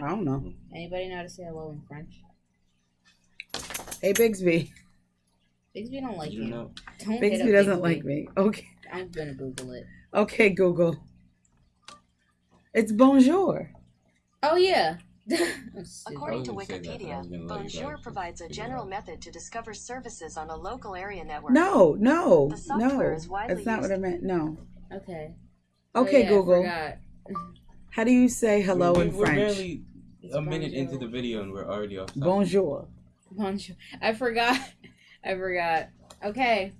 I don't know. Anybody know how to say hello in French? Hey, Bigsby. Bigsby don't like You you. know, Don't Bigsby doesn't Bigsby. like me. Okay. I'm gonna Google it. Okay, Google. It's bonjour. Oh yeah. According to I was gonna say that, but I Wikipedia, was gonna let you Bonjour provides a general method to discover services on a local area network. No, no, The no. is That's not what I meant. No. Okay. Oh, okay, oh, yeah, I Google. forgot. How do you say hello we, in we're French? barely It's a minute bonjour. into the video and we're already off. topic. Bonjour. Bonjour. I forgot. I forgot. Okay.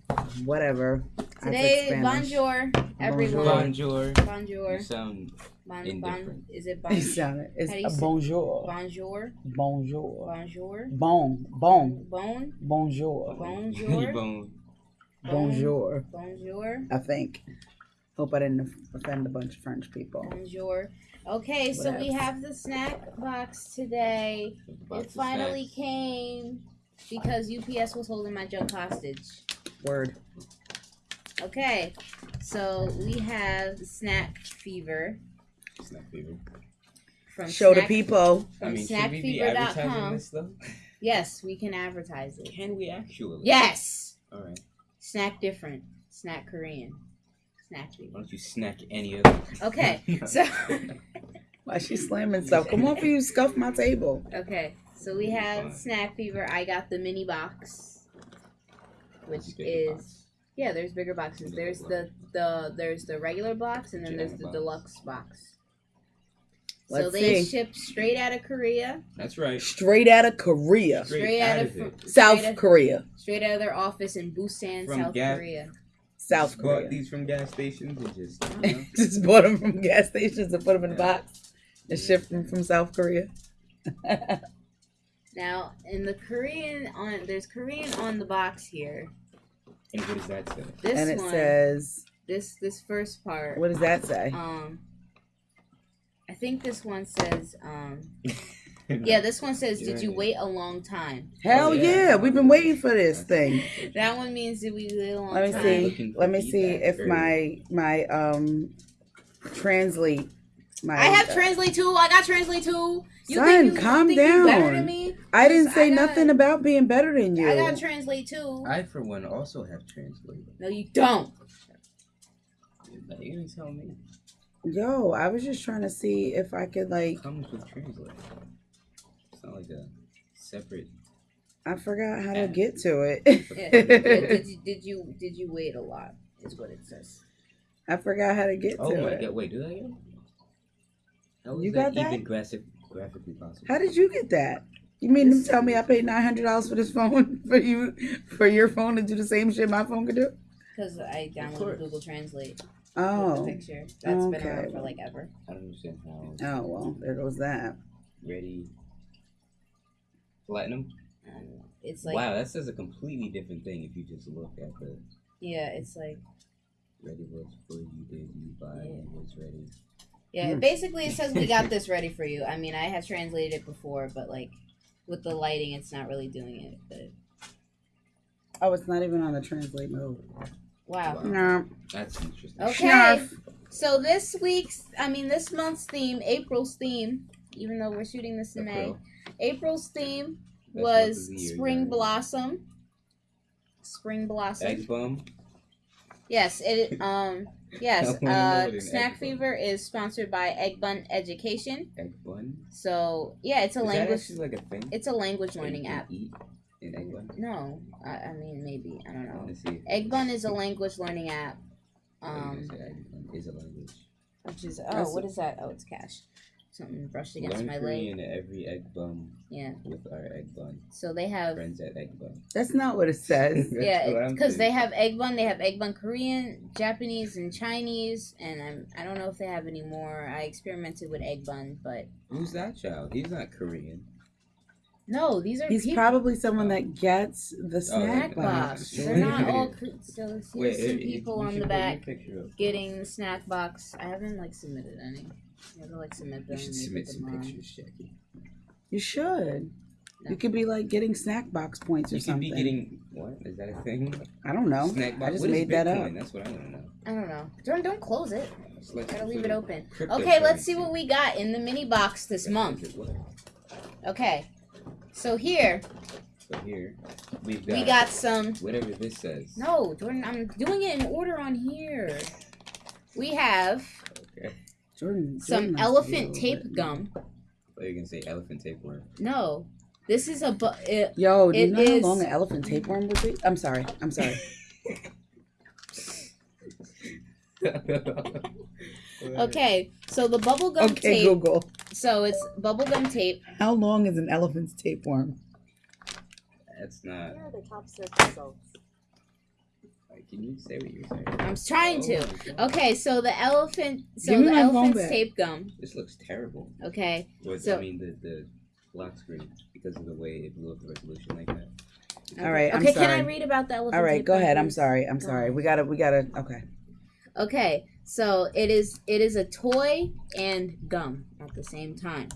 Whatever. Today, bonjour, everyone. Bonjour. Bonjour. You sound Bon, bon, Indifferent. is it You bon, sounded. It's How do you a bonjour. bonjour? Bonjour. Bonjour. Bon. Bon. Bon. Bonjour. you Bonjour. bone. Bonjour. Bonjour. I think. Hope I didn't offend a bunch of French people. Bonjour. Okay, so we have the snack box today. Box It finally snacks. came because UPS was holding my junk hostage. Word. Okay, so we have snack fever Snack fever. from Show the snack- people. I From mean, should we be snackfever.com. advertising this though? Yes, we can advertise it. Can we actually? Yes, All right. snack different, snack Korean, snack fever. Why don't you snack any of them? Okay, so Why she slamming stuff? Come on for you, scuff my table. okay, so we have Fine. snack fever. I got the mini box, which is box. yeah. There's bigger boxes. Bigger There's box. the the there's the regular box and then there's the box. deluxe box. so Let's they see. ship straight out of Korea, That's right. Straight out of Korea. straight, out of, it. South straight out- Korea. straight out of their office in Busan, From South Gap- Korea. South Just bought these from gas stations and just you know, Just bought them from gas stations and put them in a Yeah. box and shipped them from South Korea. Now, in the Korean on there's Korean on the box here. and what does that say? This and it one, says, this this first part. what does that say? Um, I think this one says. Um, yeah, this one says, "Did you wait a long time?" Hell yeah. yeah. we've been waiting for this thing. That one means that we wait a long Let me time. see. Let me see if Very- my my um translate my I have Translate too. I got Translate too. You Son, think you, calm you think you better down. than me? I didn't I say got- nothing about being better than you. I got Translate too. I for one also have translate. No, you don't. Are you gonna tell me? Yo, I was just trying to see if I could like comes with translator. It's not like a separate. I forgot how to get to Yeah. Yeah, it. did you did you did you wait a lot? Is what it says. I forgot how to get Oh to my it. god! Wait, do that again? How is You got that? even graphic, graphically possible? How did you get that? You mean to tell me I paid nine hundred dollars for this phone for you for your phone to do the same shit my phone could do? Because I downloaded Google Translate Oh, the picture. That's been around for like ever. I don't understand how. oh well, there goes that. Ready. Platinum. It's like wow, that says a completely different thing if you just look at the yeah, it's like ready was for you did you buy Yeah. it was ready. yeah. Hmm. Basically, it says we got this ready for you. I mean, I had translated it before, but like with the lighting, it's not really doing it. But Oh, it's not even on the translate mode. wow. Wow. No. That's interesting. Okay. Snarf. So this week's, I mean, this month's theme, April's theme, even though we're shooting this in May, April. April's theme Best was the year, spring guys. blossom. Spring blossom. Egg bum. Yes, it um yes, I wanna know uh Snack egg bun- Fever is sponsored by Egg Bun Education. Egg bun. So, yeah, it's a Is that language actually like a thing? it's a language That learning app. Eat an egg bun. No, I, I mean maybe, I don't know. want see. Egg Bun is a language learning app. Um just said egg bun is a language. which is That's oh, what is that? Oh, it's cash. Something brushed against Learn my leg. Korean every egg bum Yeah. with our egg bun So they have friends at egg bun. That's not what it says. Yeah, because they have egg bun. They have egg bun Korean, Japanese, and Chinese. And I'm I don't know if they have any more. I experimented with egg bun, but Who's that child? He's not Korean. no, these are He's people. probably someone that gets the oh, snack snack Oh, box. box. They're not all. Ko- So here's Wait, some you- people you on the back getting the snack box. I haven't like submitted any. You have like submit them. You should submit some them on. pictures, Jackie. You should. No. You could be like getting snack box points or something. You could something. be getting what? Is that a thing? I don't know. Snack I just What is made that up. That's what I want to know. I don't know. Don't don't close it. It's like Gotta leave it open. Okay, let's see what we got in the mini box this That's month. what it was. Okay. So here So here, we've got, we got some whatever this says. No, Jordan, I'm doing it in order on here. We have Okay. Jordan. some Jordan likes elephant be tape over gum. What are you gonna say? Elephant tapeworm. No. This is a bu- uh, Yo, do you know is- how long an elephant tapeworm would be? I'm sorry. I'm sorry. Okay, so the bubble gum okay, tape. Google. So it's bubble gum tape. How long is an elephant's tapeworm? That's not. Here are the top search results. Like, can you say what you're saying? I'm trying to. Oh my Okay, so the elephant so Give me the my phone elephant's back. tape gum. This looks terrible. Okay. Was So- I mean the the lock screen because of the way it blew up the resolution like that. All right, I'm okay, can I sorry. read about the elephant All right, tape go gum, ahead. I'm please? sorry. I'm sorry. We gotta. We gotta. Okay. Okay, so it is it is a toy and gum at the same time.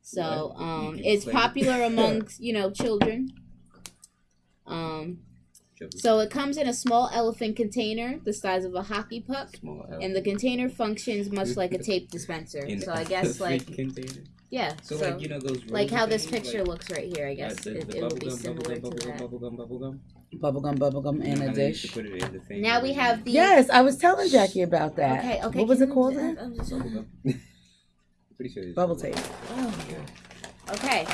So What? You um, can it's explain. popular amongst you know children. Um, Chubby, so it comes in a small elephant container the size of a hockey puck, small and the container functions much like a tape dispenser. in So I guess like container. yeah, So, so, like you know those like roller how this picture like, looks right here. I uh, guess the, it, the it would bubble be gum, similar bubble to gum, that. bubble gum, bubble gum. Bubblegum, bubblegum, and a how they used to dish. put it in the thing Now we have the Yes, I was telling Jackie about that. okay okay. What was it called? uh, again? Just- Bubble. Pretty sure Bubble tape. Oh. Okay.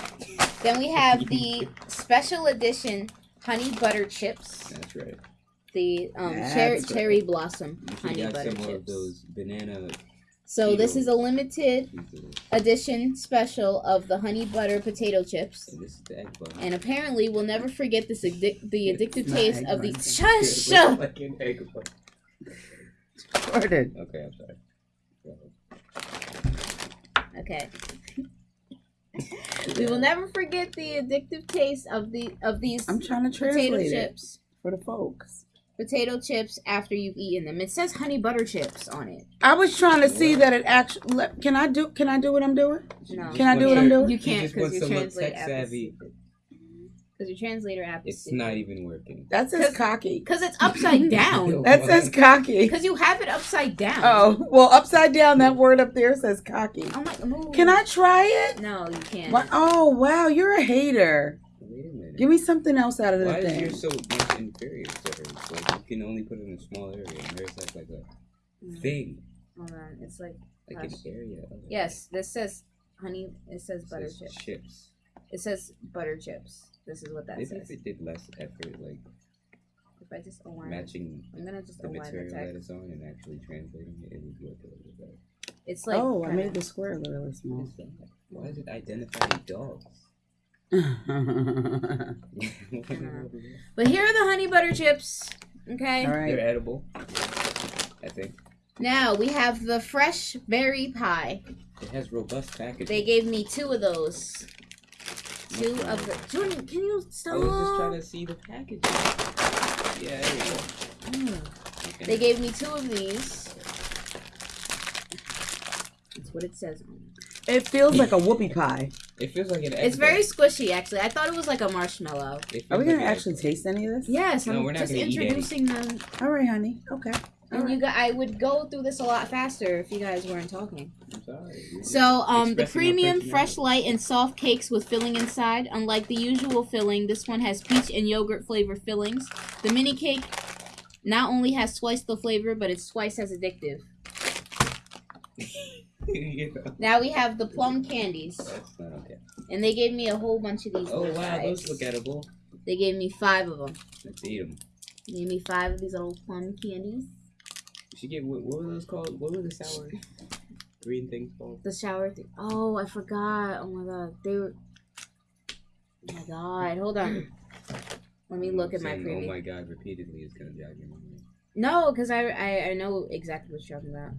Then we have the special edition honey butter chips. That's right. The um, That's cher- right. cherry blossom You honey got butter some of chips. those banana So this is a limited edition special of the honey butter potato chips. And this is the egg bun. And apparently we'll never forget this addic- the addictive taste of bun. these. It Shush! looks like an egg bun. Jordan. Okay, I'm sorry. Go ahead. Okay. we will never forget the addictive taste of the of these I'm trying to potato translate it chips. for the folks. Potato chips after you've eaten them. It says honey butter chips on it. I was trying to see that it actually. Can I do? Can I do what I'm doing? No. Can I do what I'm doing? You can't because wants your to look translator tech savvy. Because your translator app is It's not even working. That says 'Cause- cocky. Because it's upside down. That says cocky. Because you have it upside down. Oh well, upside down. That word up there says cocky. I'm like, move. Can I try it? No, you can't. Wha- Oh wow, you're a hater. Wait a minute. Give me something else out of the thing. Why is thing. yours so much inferior to hers? Like you can only put it in a small area, and hers has like a Mm, thing, Hold on. It's like, like Gosh. an area. Yes, this says honey. It says It butter says chips. chips. It says butter chips. This is what that Maybe says. if it did less effort, like If I just align matching I'm going to just the align the material that it's on and actually translating it, it would work a little bit better. It's like. oh, I made the square really What small. is? Why is it identifying dogs? But here are the honey butter chips. Okay. right. They're edible. I think Now we have the fresh berry pie. it has robust packaging. They gave me two of those. Two of the. Jordan, can you stop? I was just trying to see the packaging. Yeah, there you go. Mm. Okay. They gave me two of these. That's what it says on it. It feels like a whoopie pie. It feels like an. It's very squishy, actually. I thought it was like a marshmallow. Are we gonna like an actually egg taste any of this? Yes, No, I'm we're not just gonna eat any. introducing them. All right, honey. Okay. And you got, I would go through this a lot faster if you guys weren't talking. I'm sorry. So, um, the premium, fresh, light, and soft cakes with filling inside. Unlike the usual filling, this one has peach and yogurt flavor fillings. The mini cake not only has twice the flavor, but it's twice as addictive. know, Now we have the plum candies, okay. and they gave me a whole bunch of these. Oh wow, those look edible. They gave me five of them. Let's eat them. They gave me five of these little plum candies. Should get what, what were those called? What were the sour green things called? The shower thing. Oh, I forgot. Oh my god, they were. Oh my god, hold on. Let me look at my Saying, preview. Oh my god, repeatedly is gonna jog your memory. No, because I, I I know exactly what you're talking about.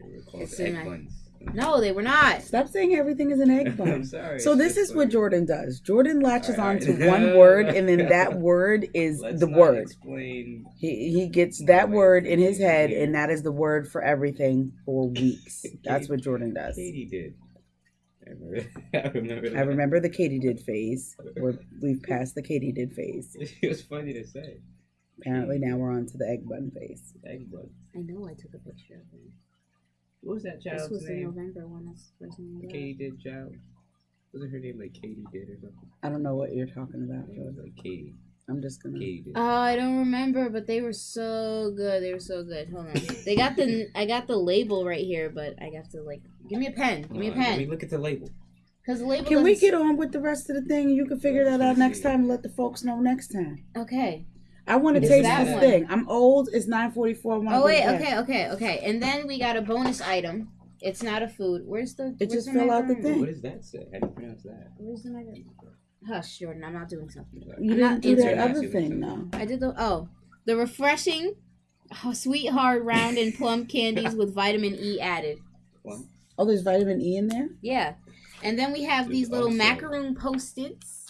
They were called It's in egg my- buns. No, they were not. Stop saying everything is an egg I'm bun. sorry. So this just is what. Jordan does. Jordan latches All right, on to all right. one word, and then that word is Let's the not word. Explain. He he gets that Wait, word in his head, here. and that is the word for everything for weeks. That's what Jordan does. Katie did. I remember. I remember. I remember the Katie did phase. We're, we've passed the Katie did phase. It was funny to say. Apparently now we're on to the egg bun phase. Egg bud. I know I took a picture of it. What was that This child's was the? November one. That's the first one I got. Katie did child. Wasn't her name like Katie did or something? I don't know what you're talking Her about, name was George. like Katie. I'm just gonna. Katie did. Oh, I don't remember, but they were so good. They were so good. Hold on. They got the I got the label right here, but I have to like give me a pen. Give me a Hold on, Let me pen. look at the label. Cause the label. Can we doesn't- get on with the rest of the thing? You can figure that out next time and let the folks know next time. Okay. I want to taste this one. thing. I'm old. It's 9:44. Oh wait. to. Okay. Okay. Okay. And then we got a bonus item. It's not a food. Where's the? It where's just the fell out the thing. What does that say? How do you pronounce that? Where's the macaroon? Hush, Jordan. I'm not doing something. You I'm didn't not do that into- other thing, not though. I did the oh, the refreshing, oh, sweet hard round and plum candies with vitamin E added. Well, Oh, there's vitamin E in there. Yeah, and then we have There's these little also- macaroon post-its,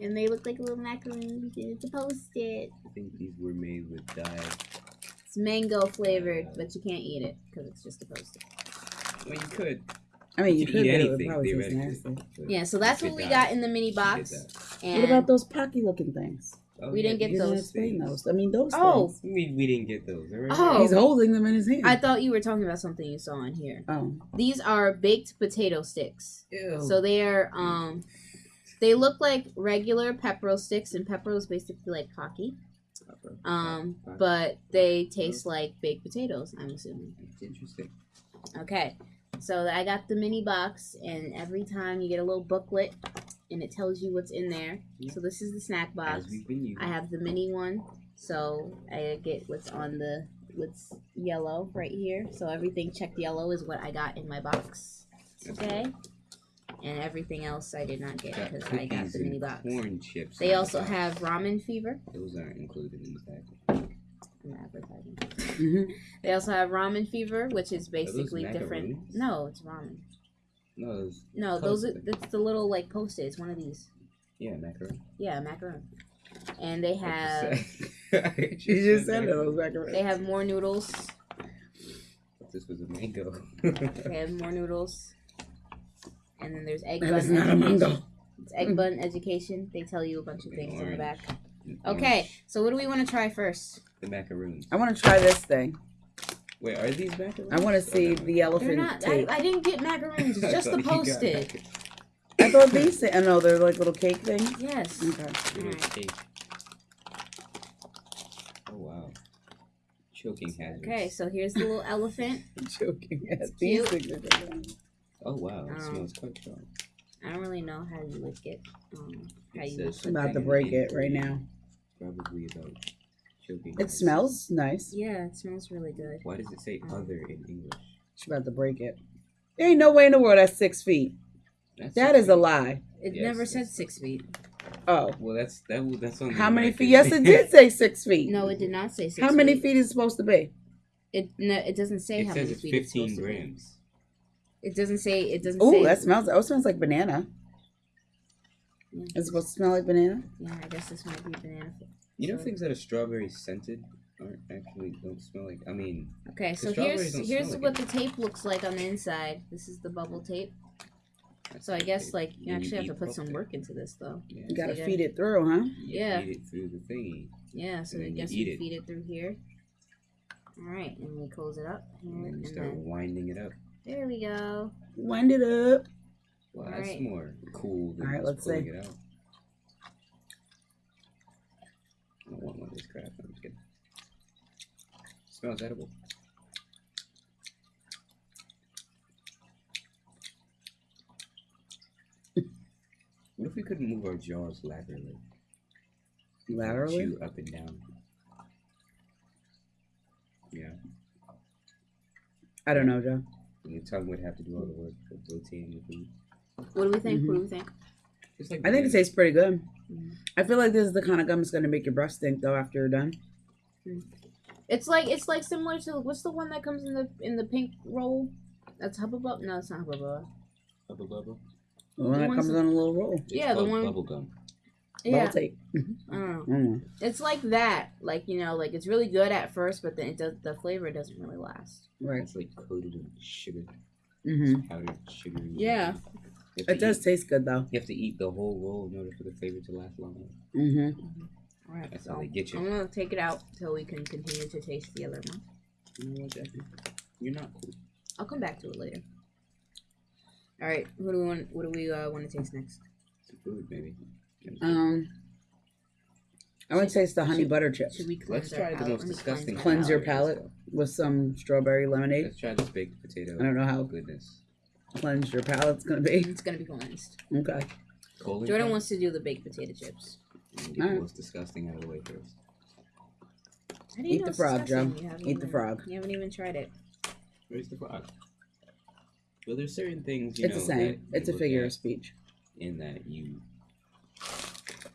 and they look like a little macaroon. It's a post-it. I think these were made with dye. It's mango flavored, but you can't eat it because it's just a post-it. Well, you could. I mean, you could could, eat but it would anything probably theoretically. nasty. Yeah, so that's what we dye got in the mini box. And What about those pocky looking things? Oh, We didn't get those explain those. I mean, those Oh. things. I mean, we didn't get those. Alright? Oh. He's holding them in his hand. I thought you were talking about something you saw in here. oh, These are baked potato sticks. Ew. So they are um they look like regular Pepero sticks and Pepero is basically like pocky. Um but they taste like baked potatoes, I'm assuming. It's interesting. Okay. So I got the mini box and every time you get a little booklet and it tells you what's in there. So this is the snack box. As we've been using. I have the mini one. So I get what's on the what's yellow right here. So everything checked yellow is what I got in my box. Okay. And everything else I did not get because I got the mini box. corn chips. They in the also have ramen fever. Those aren't included in the package. I'm advertising. They also have ramen fever, which is basically different. No, it's ramen. No, those. No, those are that's the little like post its one of these. Yeah, macaron. Yeah, macaron. And they have you just said those macaroni. they have more noodles. This was a mango. They have more noodles. And then there's egg bun. That is not a education. mango. It's egg mm. bun education. They tell you a bunch of Okay, things in the back. Okay, so what do we want to try first? The macaroons. I want to try this thing. Wait, are these macaroons? I want to see Oh, no. the They're elephant not. I, tape. I didn't get macaroons. It's just the thought post it. I thought these. Say, I know they're like little cake things. Yes. Okay. Little Alright. cake. Oh wow. Choking hazards. Okay, so here's the little elephant. Joking. Yes, It's these cute. things are good. Oh wow, it Um, smells quite strong. I don't really know how you would get um how It you says I'm about to break it right now. Probably about choking. It hazards. smells nice. Yeah, it smells really good. Why does it say other in English? She's about to break it. There ain't no way in the world that's six feet. That's That six is a lie. It Yes, never said six feet. Oh. Well, that's that. w- That's on. How many feet? Yes, it did say six feet. No, it did not say six. How many feet? feet is it supposed to be? It no, it doesn't say It how says many it's feet it's 15 supposed to be. grams. It doesn't say. It doesn't Oh, that smells. Oh, smells like banana. Yeah. It's supposed to smell like banana. Yeah, I guess this might be banana. You know So- things that are strawberry scented aren't actually don't smell like. I mean, Okay, so here's here's smell what like the tape looks like on the inside. This is the bubble tape. that's So I guess tape. like you When actually have to put some butter, work into this though. Yeah, You gotta So you feed it through, huh? Yeah. Eat it through the thingy. Yeah, so I then you guess eat it. feed it through here. All right, and we close it up here, And then you start then winding it up. There we go. Wind it up. Well, that's Alright. more cool than Alright, let's pulling see. it out. I don't want one of this crap. I'm just kidding. Smells edible. What if we couldn't move our jaws laterally? Laterally. Chew up and down. Yeah. I don't know, Joe. And your tongue would have to do all the work for protein and food. What do we think? Mhm. What do we think? Like I think it tastes pretty good. Mhm. I feel like this is the kind of gum that's gonna make your breath stink though after you're done. It's like it's like similar to what's the one that comes in the in the pink roll? That's Hubba Bubba. No, it's not Hubba Bubba. Bubble bubble. The one The that comes that- on a little roll. It's Yeah, the one- Bubble gum. Yeah, Bubble. I don't know. Mm. It's like that. Like you know, like it's really good at first, but then it does the flavor doesn't really last. Right. It's like coated in sugar. hmm Powdered sugar. Yeah. It does Eat, taste good though. you have to eat the whole roll in order for the flavor to last longer. hmm All right, That's so how they get you. I'm gonna take it out till we can continue to taste the other one. You know what, Jackie? You're not cool. I'll come back to it later. All right, what do we want? What do we uh, want to taste next? It's food, baby. Um, I would say it's the honey butter chips. Should we cleanse Let's our try the palate? most Let me disgusting. my Cleanse your palate. palate with some strawberry lemonade. Let's try this baked potato. I don't know how Goodness. cleanse your palate's gonna be. It's gonna be cleansed. Okay. Colon Jordan wants to do the baked potato chips. Get the Alright. most disgusting out of the way first. How do you Eat know the it's frog, Joe. disgusting? You haven't Eat the even- frog. You haven't even tried it. Where's the frog? Well, there's certain things you It's know the same. that It's a look figure at of speech. in that you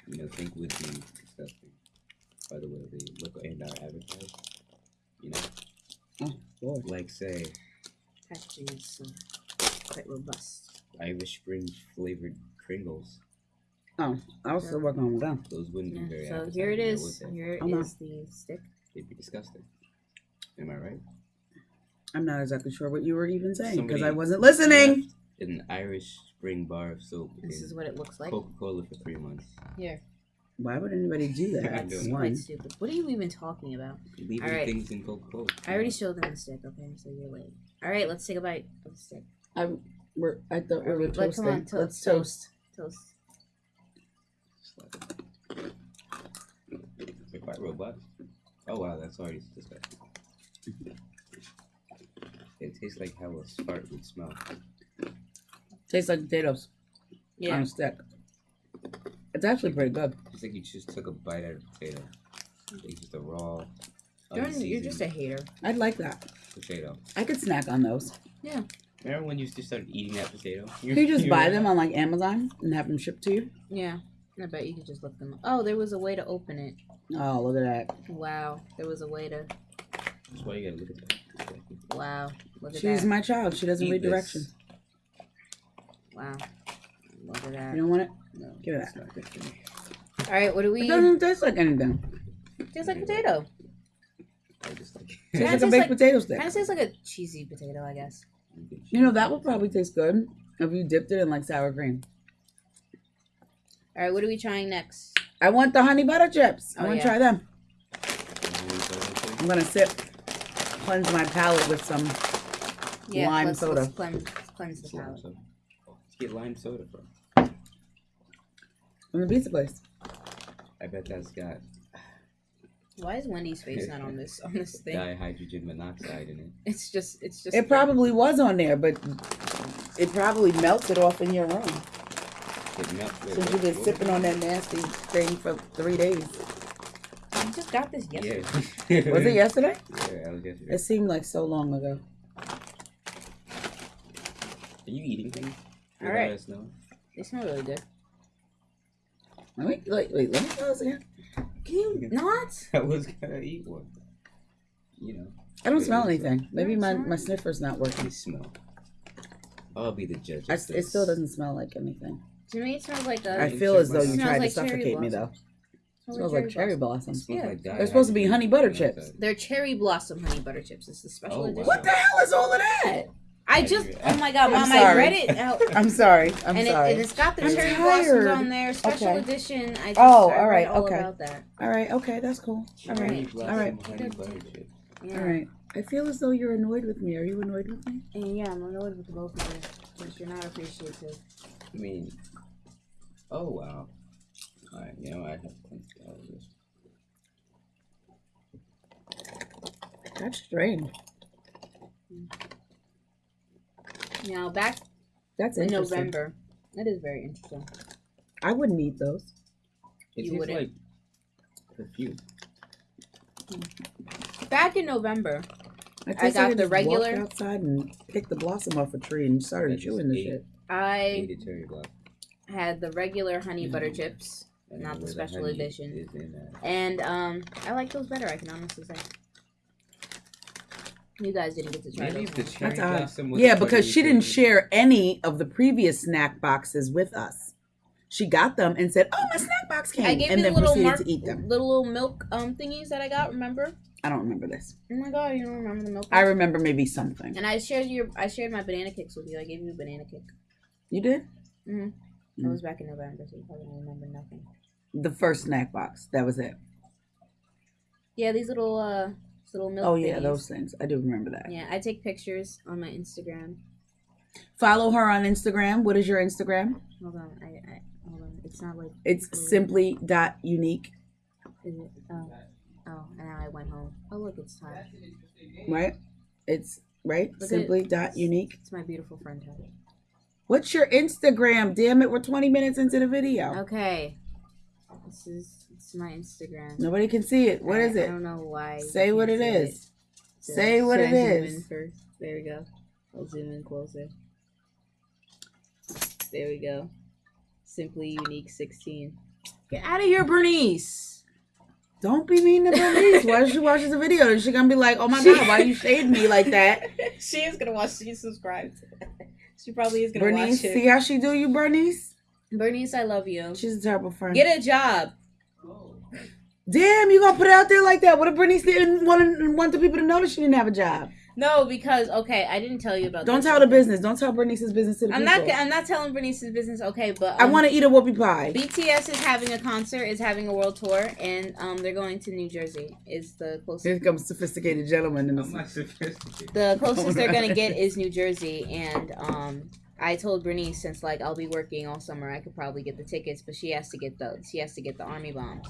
you know think would be disgusting. By the way, they look and are advertised. You know, Oh, Lord. like say Packaging is uh, quite robust. Irish Spring flavored Pringles. Oh, I was still working on them. Those wouldn't be very. so here it appetizing, is. now, would they? Here no. is the stick. They'd be disgusting. Am I right? I'm not exactly sure what you were even saying because I wasn't listening. left An Irish Spring bar of soap. This is what it looks like. Coca Cola for three months. Here. Why would anybody do that? I That's don't know. One. quite stupid. What are you even talking about? Leaving Alright. things in Coca Cola. I already showed them the stick, okay? So you're late. All right, let's take a bite of the stick. I, we're, I thought we Are were we- like, come toasting. on, to- Let's toast. toast. Toast. They're quite robust. Oh wow, that's already disgusting. It tastes like how a fart would smell. Tastes like potatoes on Yeah. a stick. It's actually pretty good. It's like you just took a bite out of a potato. It's just a raw, Jordan, you're just a hater. I'd like that. potato. I could snack on those. Yeah. Remember when you just started eating that potato? You just buy them on like Amazon and have them shipped to you. Yeah. I bet you could just look them up. Oh, there was a way to open it. Oh, look at that. Wow. There was a way to. That's why you gotta look at that. Wow. Look at She's that. my child. She doesn't Eat read this. directions. Wow. Look at that. You don't want it? No, Give it it's not good for me. All right, what do we? It doesn't taste like anything. Tastes like potato. I just like. Tastes Yeah, it like a tastes baked like- potato stick. Kind of tastes like a cheesy potato, I guess. You know that would probably taste good if you dipped it in like sour cream. All right, what are we trying next? I want the honey butter chips. I Oh, want to yeah. try them. I'm gonna sip, cleanse my palate with some. Lime let's, soda. Let's cleanse, cleanse the palate. Soda. Let's get lime soda from. from the pizza place. I bet that's got Why is Wendy's face not on this on this thing? dihydrogen monoxide in it. It's just it's just It probably was on there, but it probably melted off in your room It melts. Wait, since you've been what- sipping on that nasty thing for three days. You just got this yesterday. Yeah. Was it yesterday? Yeah, that was yesterday. It seemed like so long ago. Are you eating things? All Without right. us knowing? They smell really good. Let me wait, wait. Let me try this again. Can you not? I was gonna eat one. You know, I don't smell what's that? anything. Maybe my, my sniffer's not I working. smell. I'll be the judge. I, it still doesn't smell like anything. To me, it smells like a. I feel as though you tried like to cherry suffocate me though. It smells like cherry It blossoms. smells Yeah. like They're supposed to be honey butter chips. They're cherry blossom honey butter chips. It's the special Oh, wow. edition. What the hell is all of that? I just. Oh my god, mom! I sorry. read it out. I'm sorry. I'm and, it, sorry. and it's got the I'm cherry tired. blossoms on there, special Okay. edition. I just, Oh, I all read all okay. about that. all right. Okay, that's cool. All Cherry right. blossom All right. honey butter chips. Yeah. All right. I feel as though you're annoyed with me. Are you annoyed with me? And yeah, I'm annoyed with the both of you. Because you're not appreciative. I mean, oh wow. All right, you know I have to think about this. That's strange. Mm. Now back That's in. November. That is very interesting. I wouldn't eat those. It You tastes wouldn't. like perfume. Back in November, I, I taste got like the just walked regular- outside and picked the blossom off a tree and started I chewing the ate. shit. I Ate a cherry blossom. had the regular honey butter chips, Not the special honey edition. in that. and um, I like those better. I can honestly say. You guys didn't get to try Maybe those. the That's odd. blossom Yeah, because she didn't thing. share any of the previous snack boxes with us. She got them and said, "Oh, my snack box came," I gave and you the little proceeded mark, to eat them. little little milk um thingies that I got. Remember? I don't remember this. Oh my god, you don't remember the milk? I ones? remember maybe something. And I shared your, I shared my banana kicks with you. I gave you a banana kick. You did? Mm-hmm. Mm. That was back in November, so you probably don't remember nothing. The first snack box. That was it. Yeah, these little uh these little milk. Oh yeah, those things. I do remember that. Yeah, I take pictures on my Instagram. Follow her on Instagram. What is your Instagram? Hold on, I, I hold on. It's not like It's simply dot unique, is it? Oh, oh, and now I went home. Oh look, it's time. right? It's right. Look simply it. dot unique. It's my beautiful friend. Heather. What's your Instagram? Damn it, we're 20 minutes into the video. Okay, this is it's my Instagram. Nobody can see it. What I- is I don't know why. Say what it is. Should Say what it I zoom in first? There we go. I'll zoom in closer. There we go. Simply unique 16. Get out of here, Bernice. Don't be mean to Bernice. Why she watches the video? Is she gonna be like, oh my god, why you shading me like that? she is gonna watch. She subscribed. she probably is gonna Bernice, watch see how she do you, Bernice? Bernice, I love you. She's a terrible friend. Get a job. Damn, you gonna put it out there like that? What if Bernice didn't want want the people to know that she didn't have a job? No, because okay, I didn't tell you about. Don't this. tell the business. Don't tell Bernice's business to the I'm people. not. I'm not telling Bernice's business. Okay, but I um, want to eat a whoopie pie. BTS is having a concert. Is having a world tour, and um, they're going to New Jersey. Is the closest. Here comes sophisticated gentleman in I'm the not sophisticated. The closest they're gonna get is New Jersey, and um, I told Bernice since like I'll be working all summer, I could probably get the tickets, but she has to get the she has to get the army bombs,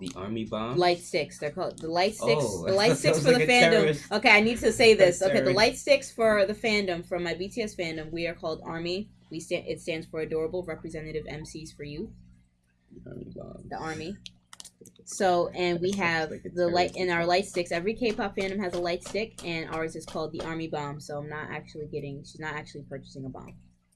The army bomb. light sticks. They're called the light oh. sticks. Oh, the light sticks for was the fandom. terrorist. Okay, I need to say this. Okay, the light sticks for the fandom from my BTS fandom. We are called Army. We stand. It stands for Adorable Representative MCs for Youth. army bomb. The Army. So and we have Like the light in our light sticks. Every K-pop fandom has a light stick, and ours is called the Army Bomb. So I'm not actually getting. She's not actually purchasing a bomb.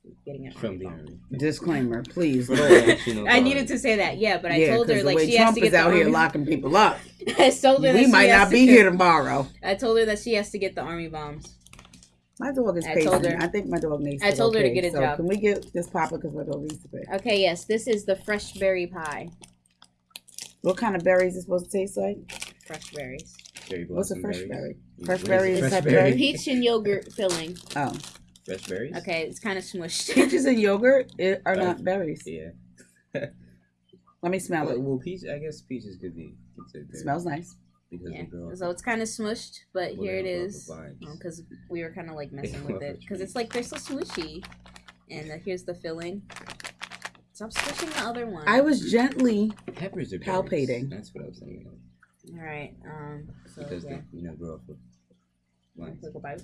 She's getting an From the army. Disclaimer, please. From Lord. the national I needed to say that, yeah, but I yeah, told her like way she has to get is the out here locking people up. I told her We she might has not to be get- here tomorrow. I told her that she has to get the army bombs. My dog is I pacing. told her- I think my dog needs. I told go her to get a so job. Can we get this Papa because my dog needs to pay? Okay, yes, this is the fresh berry pie. What kind of berries is supposed to taste like? Fresh berries. Cherry What's a fresh berries. berry? Yeah, Fresh what berry it? is fresh that berry. berry? Peach and yogurt filling. Oh, Fresh berries. Okay, it's kind of smushed. peaches and yogurt i- are Uh, not berries. Yeah. Let me smell Well, it. well, peach. I guess peaches could be considered berries smells nice. because Yeah, so it's kind of smushed, but Well, here it is. they have is. rubber vines. Because we were kind of like messing with it. Because it's like they're so smushy. And uh, here's the filling. Stop squishing the other one. I was gently. Peppers are berries. Palpating. That's what I was thinking All right. Um. So because yeah. they, you know, grow up with lines. Take bite.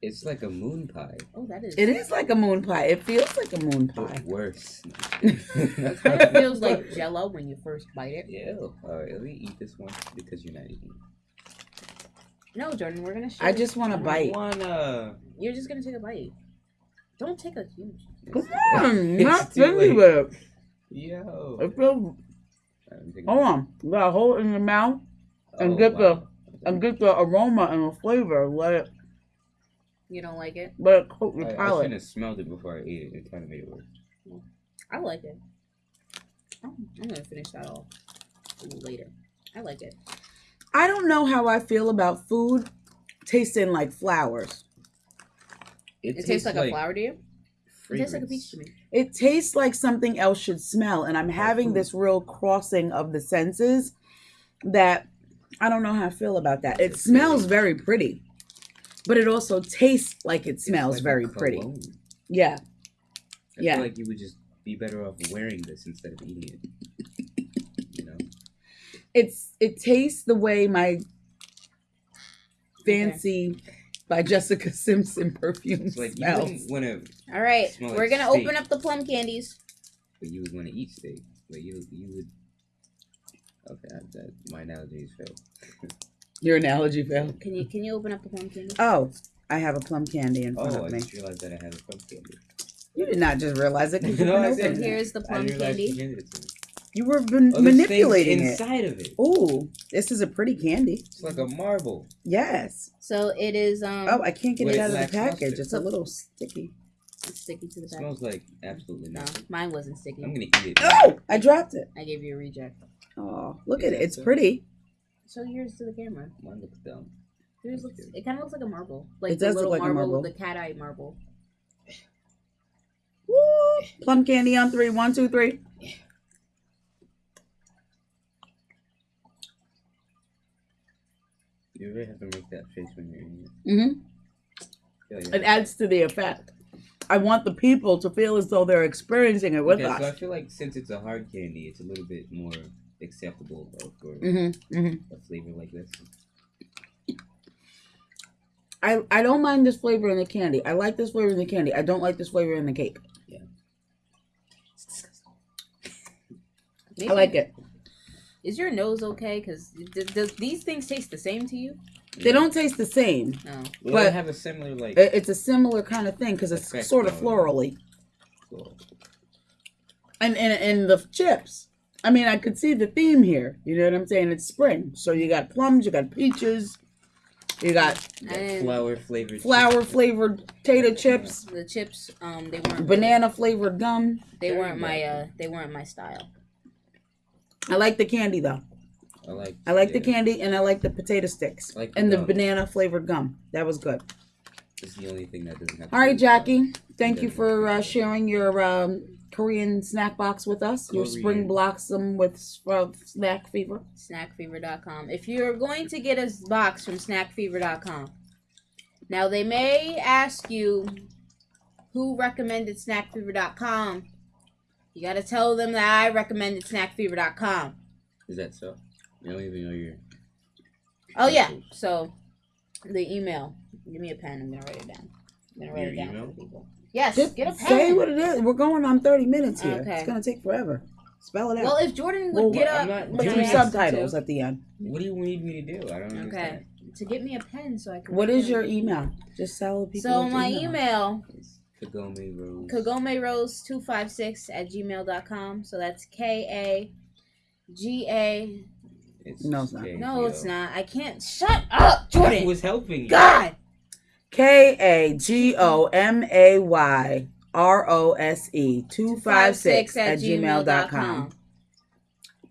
It's like a moon pie, Oh, that is. It is like a moon pie. It feels like a moon but pie. worse. It feels like Jello when you first bite it. Ew. All right, let me eat this one because you're not eating. No, Jordan, we're gonna. Share I just want to bite. Wanna? You're just gonna take a bite. Don't take a huge. Come on, not too stingy late. with it. Yo. It feels. I'm Hold on. You gotta hold it in your mouth and Oh, get the- and get the aroma and the flavor. Let it You don't like it? But it coat I, your I palate. shouldn't have smelled it before I ate it. It kind of made it worse. I like it. Oh, I'm gonna finish that off later. I like it. I don't know how I feel about food tasting like flowers. It, tastes, like, a flower to you. It tastes like a peach to me. It tastes like something else should smell, and I'm having this real crossing of the senses that I don't know how I feel about that. It smells very- very pretty, but it also tastes like it smells like very pretty. Yeah. I Yeah. feel like you would just be better off wearing this instead of eating it. You know? It's it tastes the way my fancy by Jessica Simpson perfume like you smells. wouldn't want to, All right, Smell we're like gonna steak. open up the plum candies. but you would want to eat steak. But you, you would. Okay, that, that my analogy is failed. Your analogy failed. Can you can you open up the plum candy? Oh, I have a plum candy in front Oh, I of me. just realized that I had a plum candy. You did not just realize it. 'cause you No, I open it. Here's the plum didn't you candy. handed it to me. You were man- Oh, there's things manipulating it. inside of it. Oh, this is a pretty candy. It's like a marble. Yes. So it is um Oh, I can't get it it out of the package. mustard. It's a little sticky. it's sticky to the It back. smells like absolutely No, mine wasn't sticky. I'm gonna eat it. Oh, I dropped it. I gave you a reject. Oh, look at it. It's so- pretty. Show yours to the camera. Mine looks dumb. Yours looks. It kind of looks like a marble. Like it the does little look like a marble, marble. the cat eye marble. Woo! Plum candy on three. One, two, three. You really have to make that face when you're eating it. Mm-hmm. Yeah, yeah. It adds to the effect. I want the people to feel as though they're experiencing it with okay, us. So I feel like since it's a hard candy, it's a little bit more acceptable though, for hmm hmm a flavor like this. I, I don't mind this flavor in the candy. I like this flavor in the candy. I don't like this flavor in the cake. Yeah. I like it. Is your nose okay? Because does these things taste the same to you? They don't taste the same. No. Well, but- they have a similar like. It- It's a similar kind of thing because it's sort of florally. cool. And, and and the chips. I mean, I could see the theme here. You know what I'm saying? It's spring, so you got plums, you got peaches, you got Yeah, And- flour flavored. flour flavored potato chips, The chips, um, they weren't banana flavored gum. They weren't my uh, they weren't my style. I like the candy though. I like. I like the candy and I like the potato sticks like the and the banana flavored gum. That was good. It's the only thing that doesn't have. All right, Jackie. Thank you for uh, sharing your um, Korean snack box with us. Your spring Korean. blossom with uh, snack fever. Snackfever.com. If you're going to get a box from snackfever.com, now they may ask you who recommended snackfever.com. You got to tell them that I recommended snackfever.com. Is that so? You don't even know your. Oh yeah. So the email. Give me a pen. I'm gonna write it down. I'm gonna write Your it down email? for people. Yes. Just get a pen. say what it is. We're going on 30 minutes here. Okay. It's going to take forever. Spell it out. Well, if Jordan would Well, get I'm up, not when Put I asked subtitles at the end. What do you need me to do? I don't know. Okay. understand. To get me a pen so I can. What write is down- your email? Just tell people. So what my your email, It's Kagome Rose. Kagome Rose two five six at gmail.com. So that's K A G A. It's No, it's not. KGO. No, it's not. I can't. Shut up, I Jordan. was helping you. God. K A G O M A Y R O S E 256 at gmail.com.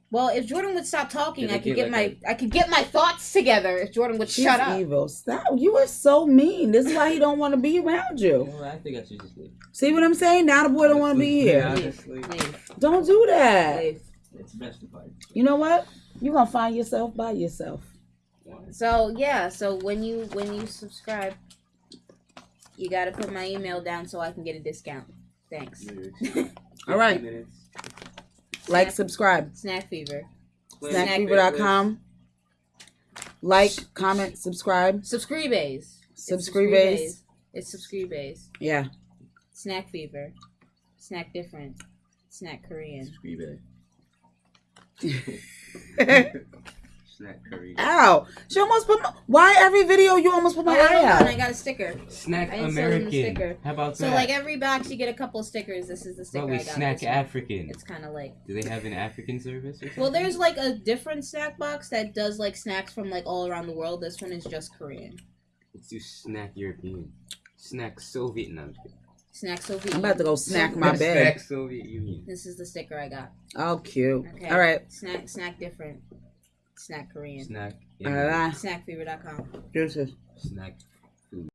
Well, if Jordan would stop talking, Did I could get get my like I could get my thoughts together. If Jordan would She's shut up. evil. Stop. You are so mean. This is why he don't want to be around You you. know what? I think I should just leave. See what I'm saying? Now the boy don't want to be here. honestly, Leave. Don't do that. Leave. it's best if I You know what? You're going to find yourself by yourself. So yeah, so when you when you subscribe, you gotta put my email down so I can get a discount. Thanks. All right. 50. Like, subscribe. Snack Fever. Play Snackfever.com. Like, comment, subscribe. Subscribes. It's Subscribes. It's Subscribes. Yeah. Snack Fever. Snack different. Snack Korean. Subscribe. Snack curry. Ow. She almost put my. Why every video you almost put my Oh, eye hold on, I got a sticker. Snack I inserted the American. sticker. How about So that? like every box, you get a couple stickers. This is the sticker Probably I got. snack this one. African. It's kind of like. Do they have an African service? Or something? Well, there's like a different snack box that does like snacks from like all around the world. This one is just Korean. Let's do snack European. Snack Soviet. No, I'm. Snack Soviet. I'm about to go snack my bag. Snack. Soviet Union. This is the sticker I got. Oh, cute. Okay. All right. Snack, snack different. Snack Korean. Snack. All right. Snackfever.com. Deuces. Snack